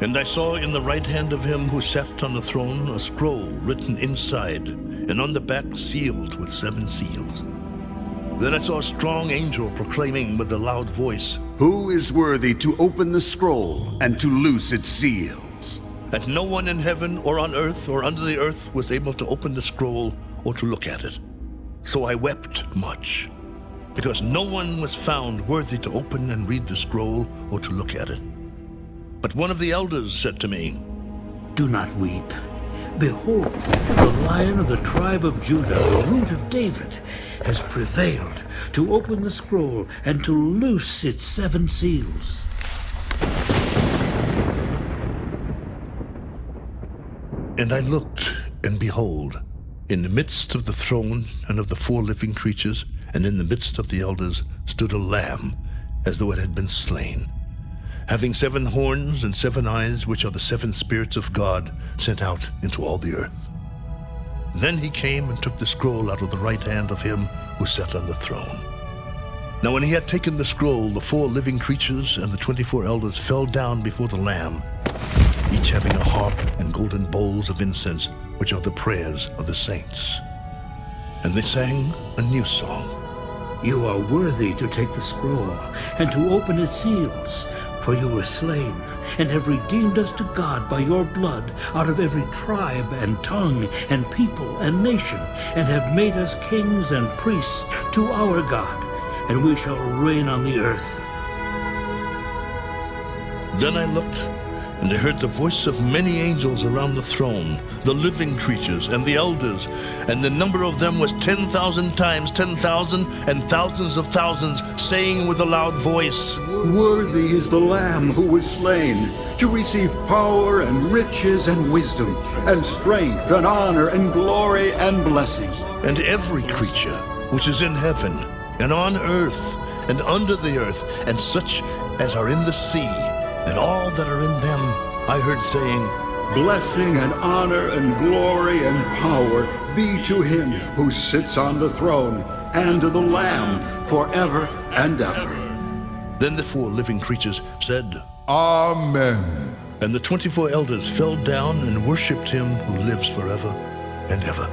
And I saw in the right hand of him who sat on the throne a scroll written inside, and on the back sealed with seven seals. Then I saw a strong angel proclaiming with a loud voice, Who is worthy to open the scroll and to loose its seals? And no one in heaven or on earth or under the earth was able to open the scroll or to look at it. So I wept much, because no one was found worthy to open and read the scroll or to look at it. But one of the elders said to me, Do not weep. Behold, the lion of the tribe of Judah, the root of David, has prevailed to open the scroll and to loose its seven seals. And I looked, and behold, in the midst of the throne and of the four living creatures, and in the midst of the elders, stood a lamb, as though it had been slain, having seven horns and seven eyes, which are the seven spirits of God sent out into all the earth. Then he came and took the scroll out of the right hand of him who sat on the throne. Now when he had taken the scroll, the four living creatures and the twenty-four elders fell down before the Lamb, each having a harp and golden bowls of incense, which are the prayers of the saints. And they sang a new song. You are worthy to take the scroll and to open its seals, for you were slain and have redeemed us to God by your blood out of every tribe and tongue and people and nation, and have made us kings and priests to our God, and we shall reign on the earth. Then I looked, and I heard the voice of many angels around the throne, the living creatures and the elders, and the number of them was ten thousand times ten thousand and thousands of thousands, saying with a loud voice, Worthy is the Lamb who was slain to receive power and riches and wisdom and strength and honor and glory and blessing. And every creature which is in heaven and on earth and under the earth, and such as are in the sea, and all that are in them, I heard saying, Blessing and honor and glory and power be to him who sits on the throne and to the Lamb forever and ever. Then the four living creatures said, Amen. And the twenty-four elders fell down and worshipped him who lives forever and ever.